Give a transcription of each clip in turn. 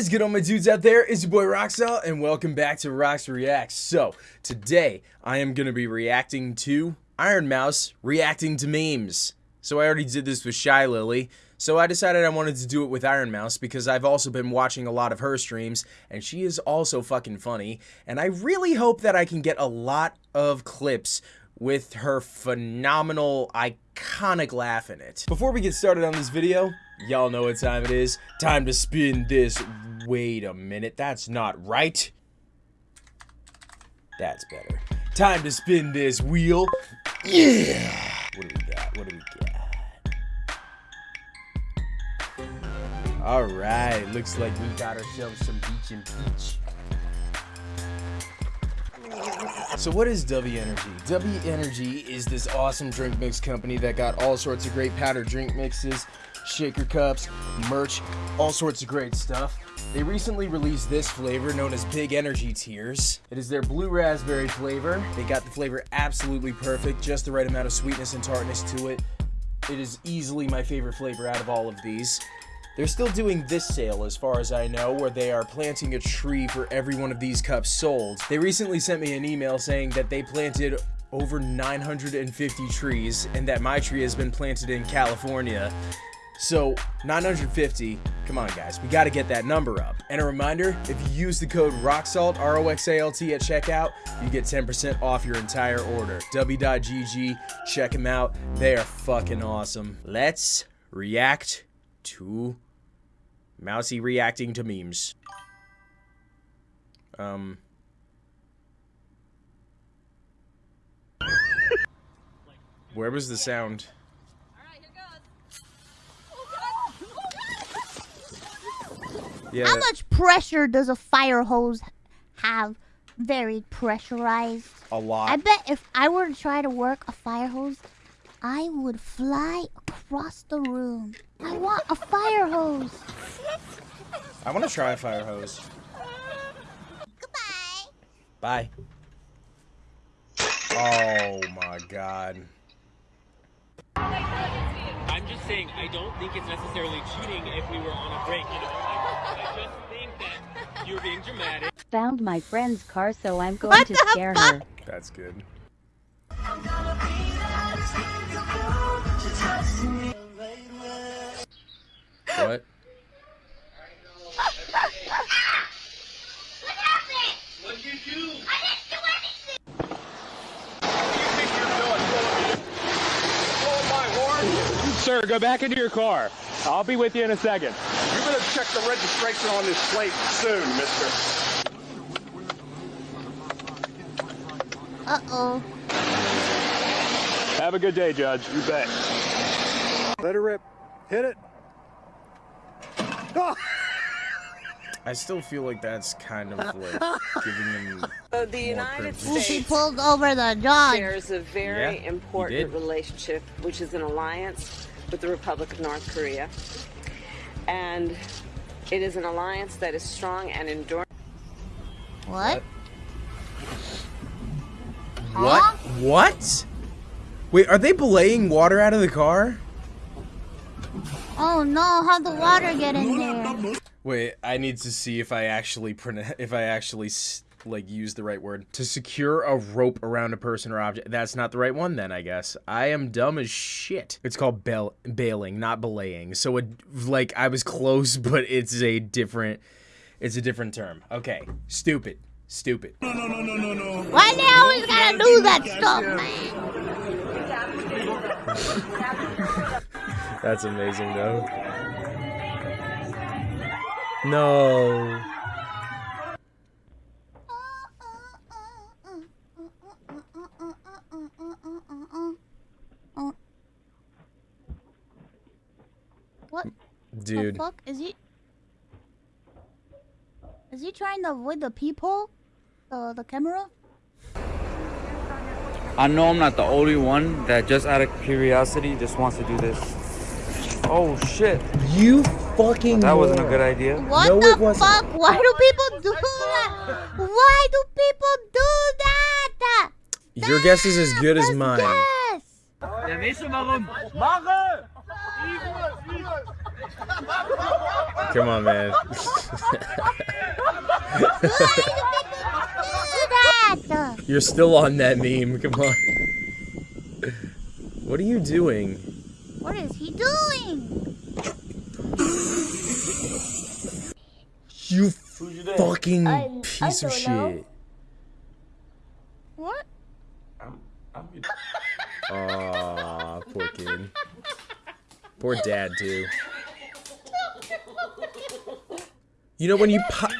is good on my dudes out there? It's your boy Roxalt and welcome back to Rox Reacts. So, today I am going to be reacting to Ironmouse reacting to memes. So I already did this with Shylily, so I decided I wanted to do it with Ironmouse because I've also been watching a lot of her streams and she is also fucking funny and I really hope that I can get a lot of clips with her phenomenal, iconic laugh in it. Before we get started on this video, y'all know what time it is. Time to spin this. Wait a minute, that's not right. That's better. Time to spin this wheel. Yeah! What do we got? What do we got? Alright, looks like we got ourselves some beach and peach. So what is W Energy? W Energy is this awesome drink mix company that got all sorts of great powder drink mixes, shaker cups, merch, all sorts of great stuff. They recently released this flavor known as Big Energy Tears. It is their blue raspberry flavor. They got the flavor absolutely perfect, just the right amount of sweetness and tartness to it. It is easily my favorite flavor out of all of these. They're still doing this sale as far as I know, where they are planting a tree for every one of these cups sold. They recently sent me an email saying that they planted over 950 trees and that my tree has been planted in California. So 950, come on guys, we gotta get that number up. And a reminder, if you use the code ROXALT, R-O-X-A-L-T at checkout, you get 10% off your entire order. W.GG, check them out, they are fucking awesome. Let's react to Mousy reacting to memes. Um. Where was the sound? Yeah. How much pressure does a fire hose have? Very pressurized. A lot. I bet if I were to try to work a fire hose, I would fly across the room. I want a fire hose. I want to try a fire hose. Goodbye. Bye. Oh my god. I'm just saying, I don't think it's necessarily cheating if we were on a break, you know? I just think that you're being dramatic. Found my friend's car, so I'm going what to scare fuck? her. That's good. What? What happened? What'd you do? I didn't do anything. Sir, go back into your car. I'll be with you in a second. You better check the registration on this plate soon, mister. Uh-oh. Have a good day, Judge. You bet. Let her rip. Hit it. Oh! I still feel like that's kind of like giving them. So the United States she pulled over the dog. shares a very yeah, important relationship, which is an alliance with the Republic of North Korea, and it is an alliance that is strong and enduring. What? What? Huh? What? Wait, are they belaying water out of the car? Oh no, how'd the water get in there? Wait, I need to see if I actually if I actually like use the right word to secure a rope around a person or object. That's not the right one then, I guess. I am dumb as shit. It's called bail bailing, not belaying. So it like I was close, but it's a different it's a different term. Okay, stupid. Stupid. No, no, no, no, no, no. Why they always gotta do that stuff, man? That's amazing, though. No. Dude. The fuck? Is he... Is he trying to avoid the peephole? The, the camera? I know I'm not the only one that just out of curiosity just wants to do this. Oh shit. You fucking That wasn't a good idea. What no, the fuck? Why do people do that? Why do people do that? Your guess is as good as mine. Guess. Come on, man. You're still on that meme. Come on. What are you doing? What is he doing? You fucking piece of shit. What? Aw, poor kid. Poor dad too. You know when you pop,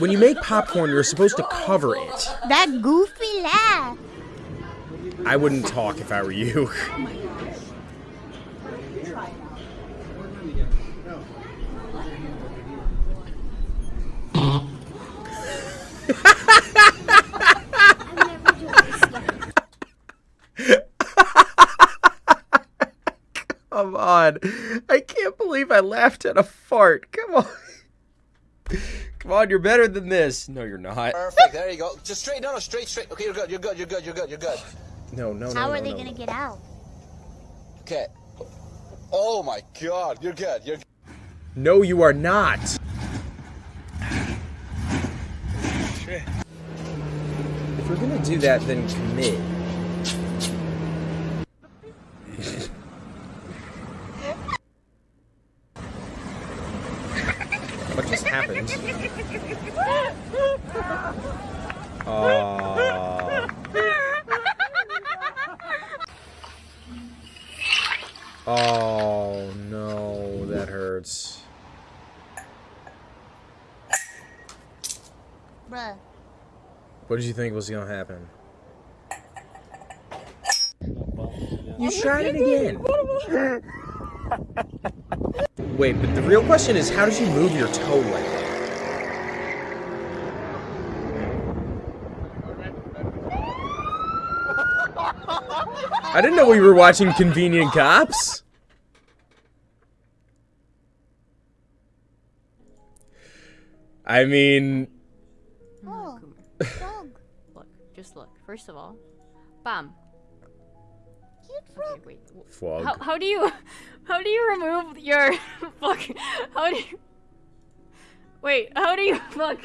when you make popcorn, you're supposed to cover it. That goofy laugh. I wouldn't talk if I were you. Come on. I can't believe I laughed at a fart. Come on. Come on, you're better than this. No, you're not. Perfect. There you go. Just straight. No, no, straight, straight. Okay, you're good. You're good. You're good. You're good. You're good. No, no, no. How no, are they no. gonna get out? Okay. Oh my God. You're good. You're. No, you are not. If we're gonna do that, then commit. what just happened? Aww. Oh no, that hurts. Bruh. What did you think was gonna happen? You tried it again. Wait, but the real question is, how did you move your toe like that? I didn't know we were watching Convenient Cops. I mean, Dog. Look, just look. First of all, bam. Cute Okay, frog. wait. w- Flog. How, how do you how do you remove your fuck? How do you wait? How do you fuck?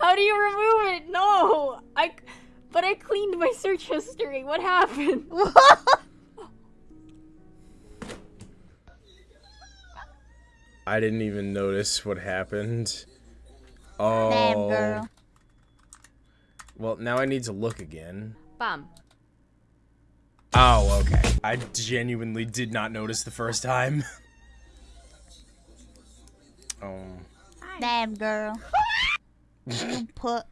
How do you remove it? No, I. But I cleaned my search history. What happened? I didn't even notice what happened. Oh. Damn girl. Well, now I need to look again. Bam. Oh, okay. I genuinely did not notice the first time. oh. Damn girl. you put.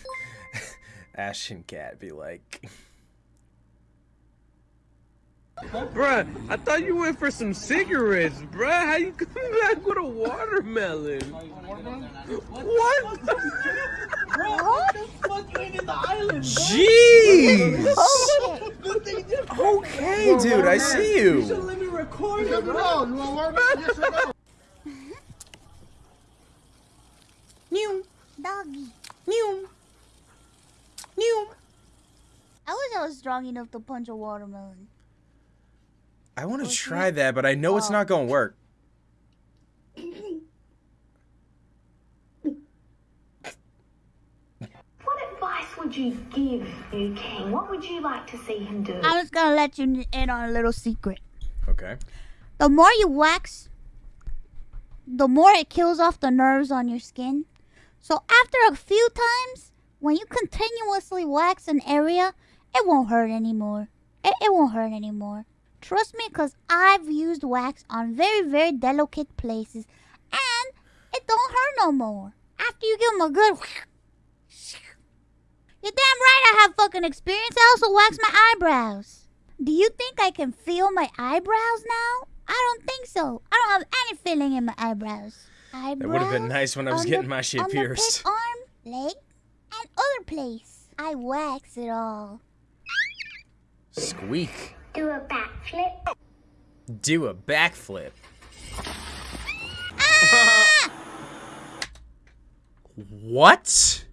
Ashton Cat be like, Bruh, I thought you went for some cigarettes, bruh. How you coming back with a watermelon? What? Jeez! Oh, okay, dude, I see you. Mew. Doggy. Mew. Mew. I wish I was strong enough to punch a watermelon. I want to try that, but I know it's Oh. not gonna oh. work. What advice would you give Liu King? What would you like to see him do? I'm just gonna let you in on a little secret. Okay. The more you wax, the more it kills off the nerves on your skin. So after a few times, when you continuously wax an area, it won't hurt anymore. It, it won't hurt anymore. Trust me, because I've used wax on very, very delicate places, and it don't hurt no more. After you give them a good. You're damn right I have fucking experience. I also wax my eyebrows. Do you think I can feel my eyebrows now? I don't think so. I don't have any feeling in my eyebrows. Eyebrows. That would have been nice when I was on the- getting my shit on pierced. The pit arm, leg, and other place. I wax it all. Squeak. Do a backflip. Do a backflip. Ah! what?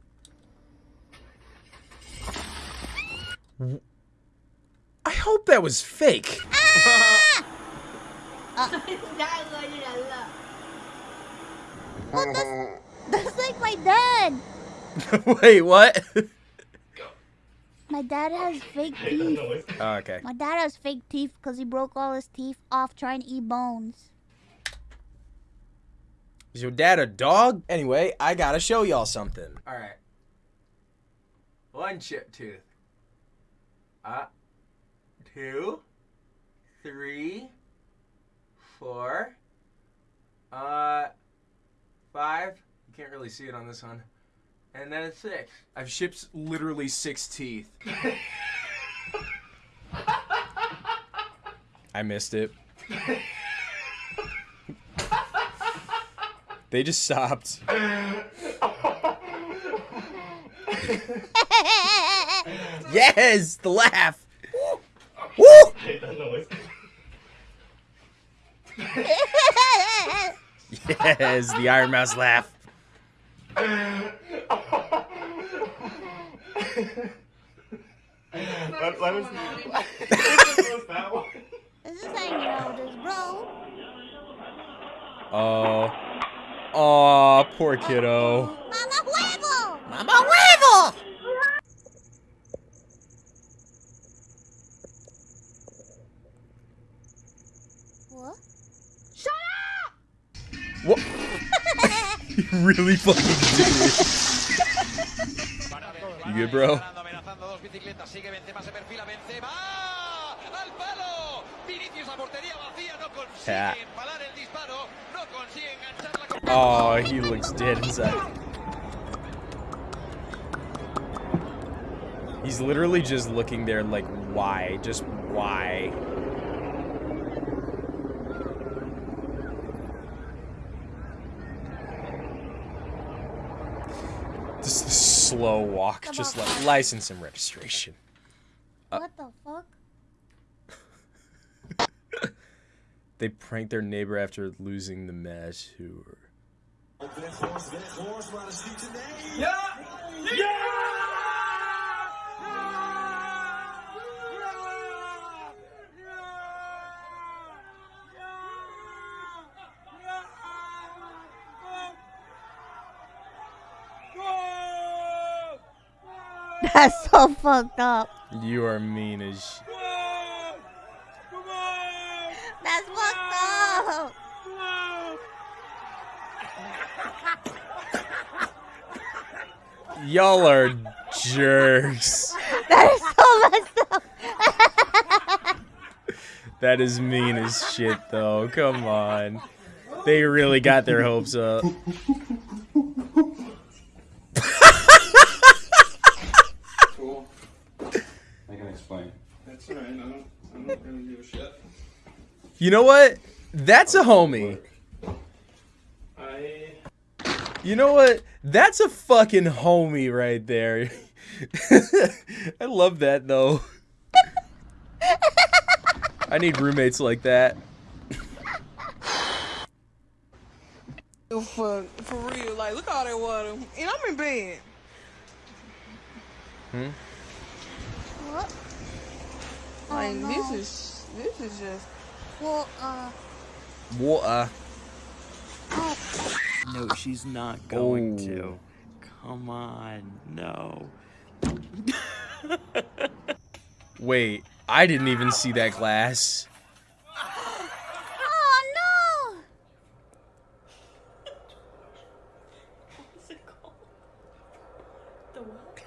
I hope that was fake. Well, that's, that's like my dad. Wait, what? My dad has fake teeth. Oh, okay. My dad has fake teeth because he broke all his teeth off trying to eat bones. Is your dad a dog? Anyway, I gotta show y'all something. All right. One chip tooth. Uh, two, three, four, uh, five. You can't really see it on this one. And then it's six. I've shipped literally six teeth. I missed it. They just stopped. yes, the laugh. Woo! Yes, the Iron Mouse laugh. Let, let us, This is hanging out with his bro. Oh. Oh, poor kiddo. Oh, Mama huevo! Mama huevo! What? Shut up! What? you really fucking did it. You good, bro? Yeah. Oh, he looks dead inside. He's literally just looking there like, why? Just why? Just a slow walk, just like license and registration. Uh, What the fuck? They pranked their neighbor after losing the match. Who? That's so fucked up. You are mean as. sh- That's fucked up. Y'all are jerks. That is so messed up. That is mean as shit, though. Come on. They really got their hopes up. I can explain. That's alright. I don't, I don't really give a shit. You know what? That's a homie. You know what? That's a fucking homie right there. I love that though. I need roommates like that. For for real, like look at all that water, and I'm in bed. Hmm? What? Like Oh, no. this is this is just. Well, uh, Water. oh, No, she's not going Oh. to. Come on, no. Wait, I didn't even see that glass. oh no! What is it called? The what?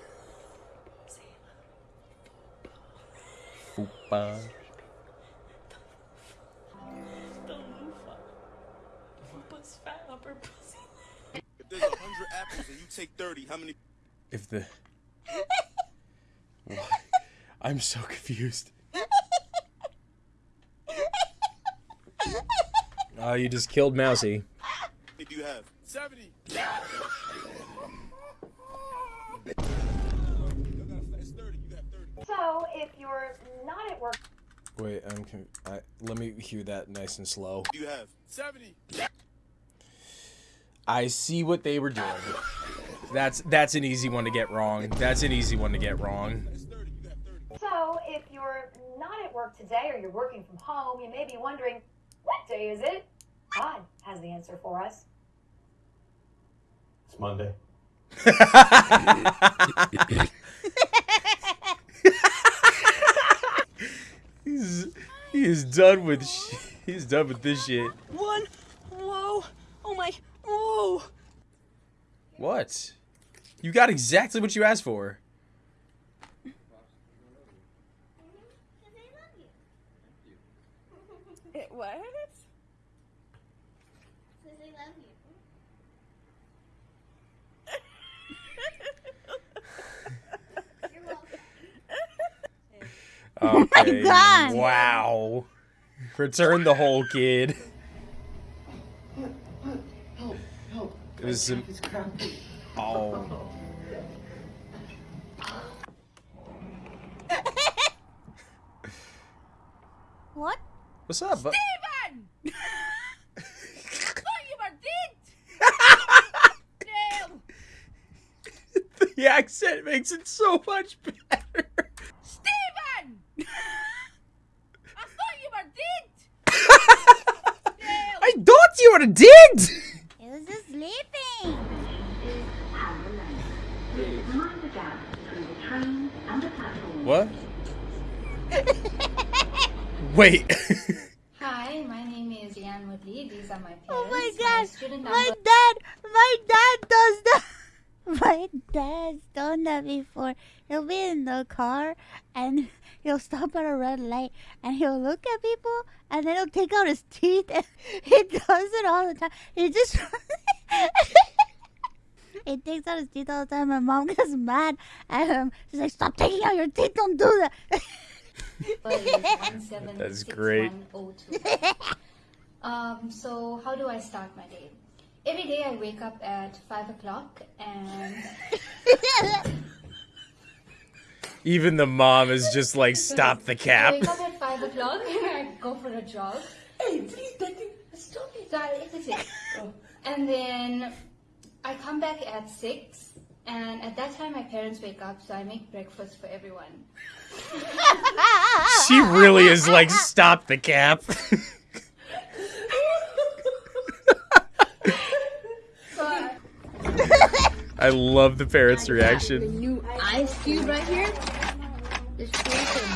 Sailor Moon. Fupa. There's hundred apples and you take thirty, how many? If the. What? I'm so confused. Oh, you just killed Mousy. do you have? Seventy. So, if you're not at work, Wait, I'm. Con- I, let me hear that nice and slow. Do you have? Seventy. I see what they were doing. That's that's an easy one to get wrong. That's an easy one to get wrong. so if you're not at work today or you're working from home, you may be wondering, What day is it? Todd has the answer for us. It's Monday. he's he's done with sh- he's done with this shit. One. Whoa. Oh my. Whoa. What? You got exactly what you asked for. It, what? Oh okay. God. Wow. Return the whole kid. It was some. Oh. What? What's up? Steven! thought you were dead! No! The accent makes it so much better. Steven! I thought you were dead! I thought you were dead. It was just sleeping. What? Wait. Hi, my name is Yan Woodley. These are my parents. Oh my god, student my dad, my dad does that. My dad's done that before. He'll be in the car and he'll stop at a red light and he'll look at people and then he'll take out his teeth. And he does it all the time. He just. he takes out his teeth all the time. My mom gets mad at him. She's like, "Stop taking out your teeth! Don't do that." That's great. Um, so how do I start my day? Every day I wake up at five o'clock and Even the mom is just like, stop the cap. I wake up at five o'clock and I go for a jog. Hey, please, stop it. Sorry, it's it. And then I come back at six, and at that time my parents wake up, so I make breakfast for everyone. She really is like, stop the cap. So I, I love the parents' reaction. new ice cube right here is frozen.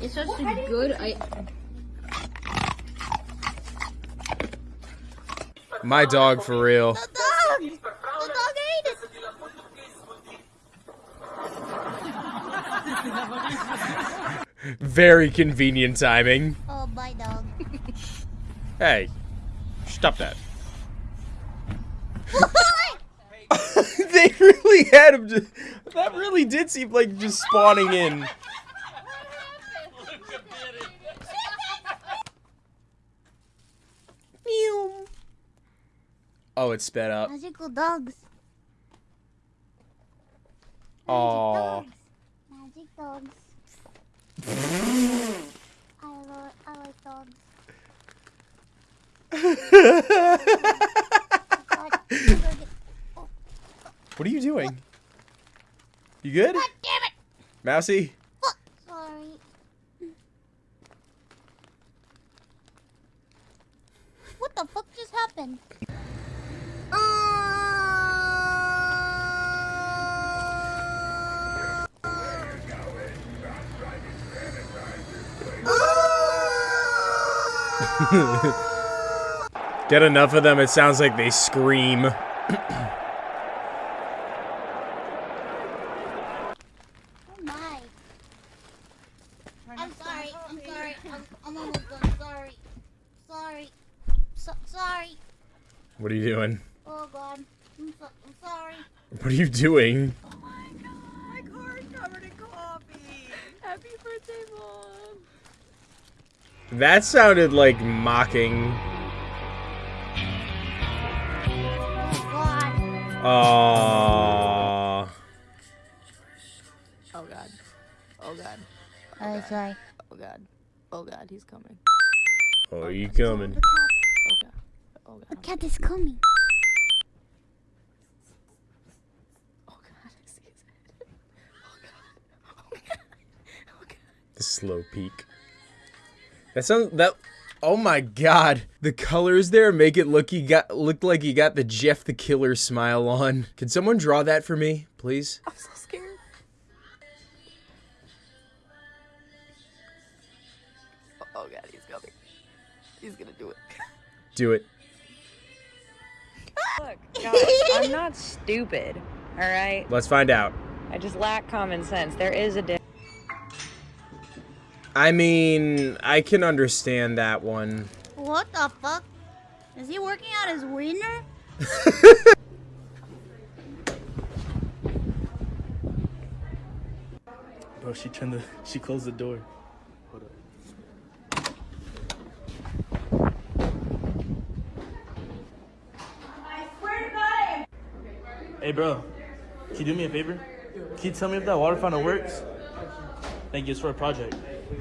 It's such a good. I My dog for real. dog, the dog ate it. Very convenient timing. Oh, my dog. Hey, stop that. They really had him. Just, that really did seem like just spawning in. Oh, it sped up. Magical dogs. Aw. Magic dogs. I love, I like dogs. What are you doing? You good? God damn it! Mousy? Oh, sorry. What the fuck just happened? Get enough of them, it sounds like they scream. Oh my. I'm sorry. I'm sorry. I'm, I'm almost done. Sorry. Sorry. So, sorry. What are you doing? Oh god. I'm, so, I'm sorry. What are you doing? My car's covered in coffee. Happy birthday, Mom. That sounded like mocking. Aww. Oh god. Oh god. Oh, god. Oh god. Oh god, he's coming. Oh, you coming? Oh god. Oh god. The cat is coming. The slow peak. That sounds that. Oh my god, the colors there make it look you got look like you got the Jeff the Killer smile on. Can someone draw that for me, please? I'm so scared. Oh god, he's coming. He's gonna do it. Do it. Ah! Look, guys, I'm not stupid, all right? Let's find out. I just lack common sense. There is a difference. I mean, I can understand that one. What the fuck? Is he working out his wiener? Bro, she turned the she closed the door. Hold up. Hey bro, can you do me a favor? Can you tell me if that water fountain works? Thank you, it's for a project. Are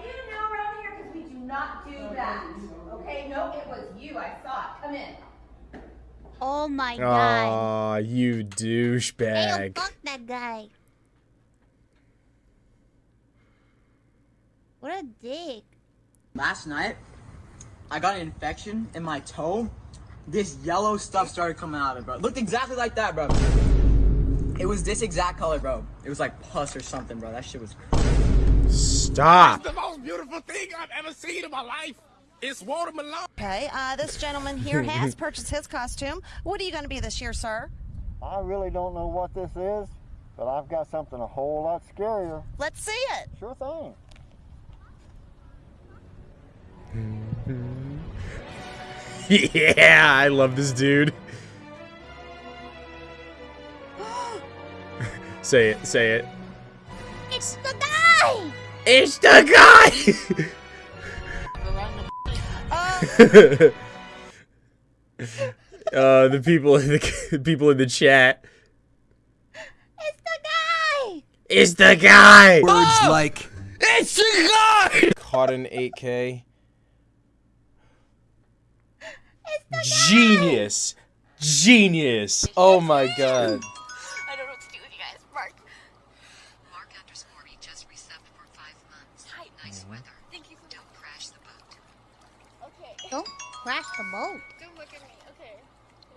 you new around here? Because we do not do that. Okay? No, it was you. I saw it. Come in. Oh my god. Aw, you Hey, douchebag. fuck that guy. What a dick. Last night, I got an infection in my toe. This yellow stuff started coming out of it, bro. It looked exactly like that, bro. It was this exact color, bro. It was like pus or something, bro. That shit was Stop. The most beautiful thing I've ever seen in my life is watermelon. Okay, uh, this gentleman here has purchased his costume. What are you going to be this year, sir? I really don't know what this is, but I've got something a whole lot scarier. Let's see it. Sure thing. yeah, I love this dude. Say it, say it. It's the guy! It's the guy! uh, the people in the people in the chat. It's the guy! It's the guy. Words like It's the guy. Caught in 8K. Genius. Genius. Oh my god. I don't know what to do with you guys. Mark. Mark underscore me just resubbed for five months. Nice weather. Thank you. Don't crash the boat. Okay. Don't crash the boat. Don't look at me. Okay.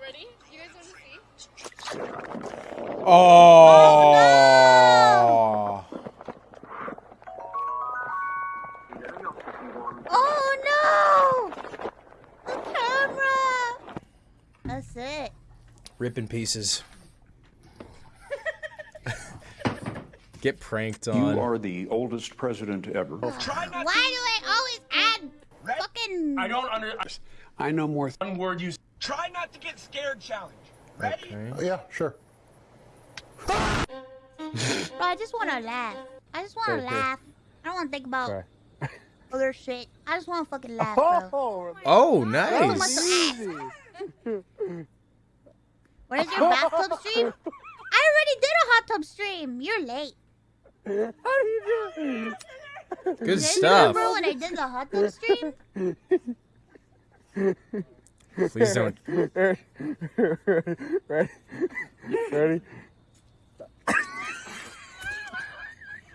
Ready? You guys want to see? Oh. Oh no! The camera! That's it. Rip in pieces. Get pranked on. You are the oldest president ever. Why do I always add fucking. I don't under. I know more. One word you. Try not to get scared. Challenge. Ready? Okay. Oh, yeah, sure. Bro, I just want to laugh. I just want to Okay. laugh. I don't want to think about Cry. other shit. I just want to fucking laugh, bro. Oh, oh That was oh, nice. muscle ass. What is your bathtub stream? I already did a hot tub stream. You're late. How Do you stuff. Remember when I did the hot tub stream? Please don't. Ready? Ready?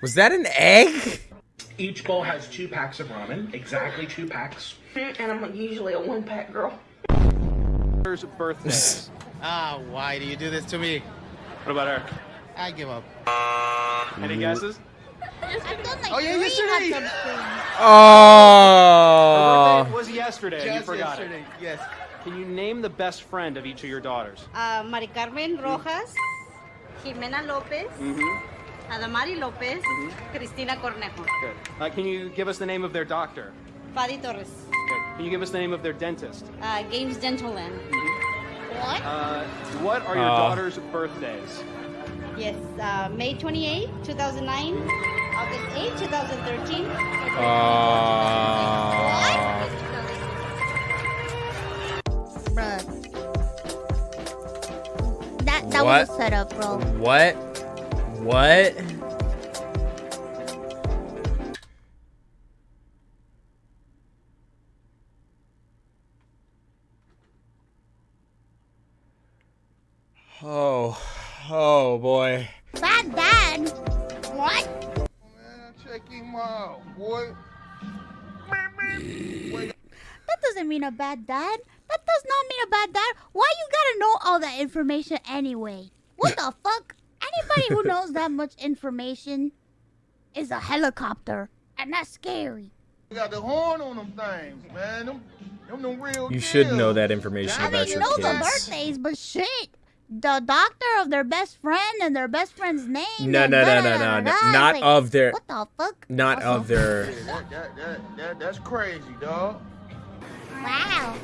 Was that an egg? Each bowl has two packs of ramen. Exactly two packs. And I'm usually a one pack girl. birthdays. ah, why do you do this to me? What about her? I give up. Any guesses? I've done like Oh, yeah, three yesterday. hot. Oh. Her birthday was yesterday. and you forgot yesterday, it. yes. Can you name the best friend of each of your daughters? Uh, Mari Carmen Rojas, Jimena Lopez, Mm-hmm. Adamari Lopez, Cristina Cornejo, Good. Uh, can you give us the name of their doctor? Fadi Torres, Good. Can you give us the name of their dentist? uh, Games Gentleland. What? Uh, what are your Uh. daughter's birthdays? Yes, uh, May 28, 2009, August 8, 2013. Uh, Bruh. That, that What? was a setup, bro. what? What? Information anyway? What the fuck? Anybody who knows that much information is a helicopter, and that's scary. You got the horn on them things, man. Them, them, them real You should know that information I about mean, your know the birthdays, but shit. The doctor of their best friend and their best friend's name. No, no, no, no, no, no. Not like, of their. What the fuck? Not of their. Yeah, that, that, that, that, that's crazy, dog. Wow.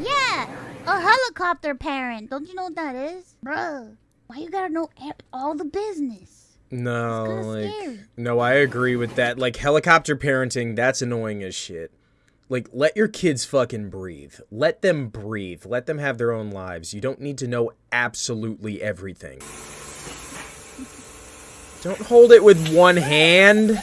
Yeah, a helicopter parent. Don't you know what that is? Bruh, why you gotta know all the business? No, like scary. no, I agree with that. Like helicopter parenting, that's annoying as shit. Like let your kids fucking breathe. Let them breathe. Let them have their own lives. You don't need to know absolutely everything. Don't hold it with one hand.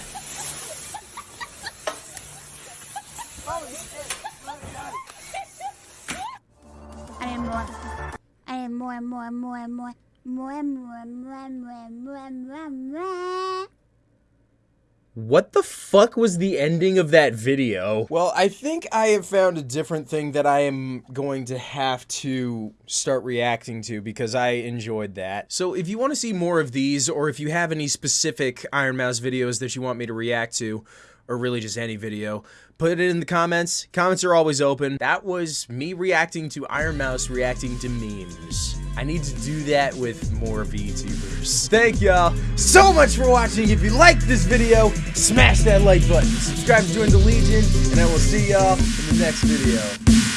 More and more and more and more and more and more. What the fuck was the ending of that video? Well, I think I have found a different thing that I am going to have to start reacting to because I enjoyed that. So if you want to see more of these, or if you have any specific Iron Mouse videos that you want me to react to, or really just any video, put it in the comments. Comments are always open. That was me reacting to Iron Mouse reacting to memes. I need to do that with more VTubers. Thank y'all so much for watching. If you liked this video, smash that like button. Subscribe to join the Legion, and I will see y'all in the next video.